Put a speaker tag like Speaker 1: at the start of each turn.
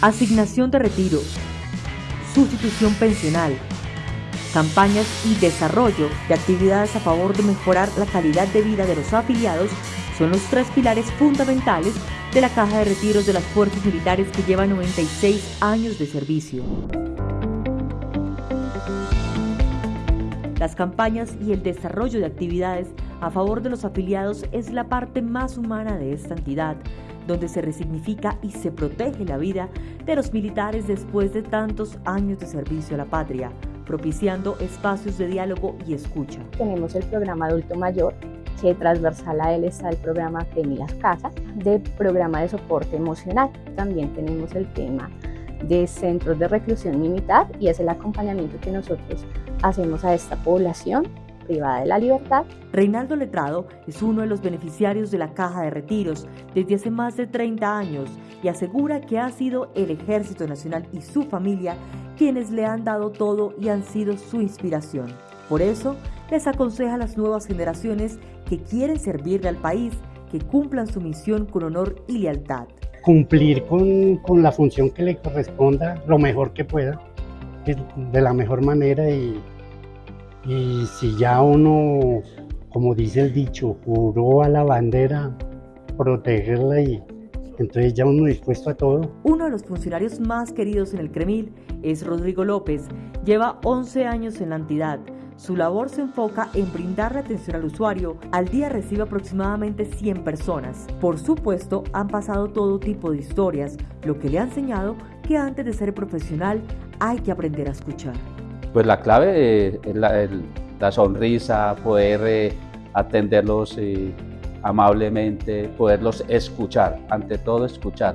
Speaker 1: asignación de retiro, sustitución pensional, campañas y desarrollo de actividades a favor de mejorar la calidad de vida de los afiliados son los tres pilares fundamentales de la Caja de Retiros de las Fuerzas Militares que lleva 96 años de servicio. Las campañas y el desarrollo de actividades a favor de los afiliados es la parte más humana de esta entidad, donde se resignifica y se protege la vida de los militares después de tantos años de servicio a la patria, propiciando espacios de diálogo y escucha.
Speaker 2: Tenemos el programa Adulto Mayor, que transversal a él está el programa Temi las Casas, de programa de soporte emocional. También tenemos el tema de centros de reclusión militar y es el acompañamiento que nosotros hacemos a esta población privada de la libertad.
Speaker 1: Reinaldo Letrado es uno de los beneficiarios de la Caja de Retiros desde hace más de 30 años y asegura que ha sido el Ejército Nacional y su familia quienes le han dado todo y han sido su inspiración. Por eso, les aconseja a las nuevas generaciones que quieren servirle al país que cumplan su misión con honor y lealtad.
Speaker 3: Cumplir con, con la función que le corresponda lo mejor que pueda, de la mejor manera y y si ya uno, como dice el dicho, juró a la bandera protegerla y entonces ya uno dispuesto a todo.
Speaker 1: Uno de los funcionarios más queridos en el Cremil es Rodrigo López. Lleva 11 años en la entidad. Su labor se enfoca en brindar la atención al usuario. Al día recibe aproximadamente 100 personas. Por supuesto, han pasado todo tipo de historias, lo que le ha enseñado que antes de ser profesional hay que aprender a escuchar.
Speaker 4: Pues la clave es la, sonrisa, poder eh, atenderlos eh, amablemente, poderlos escuchar, ante todo escuchar.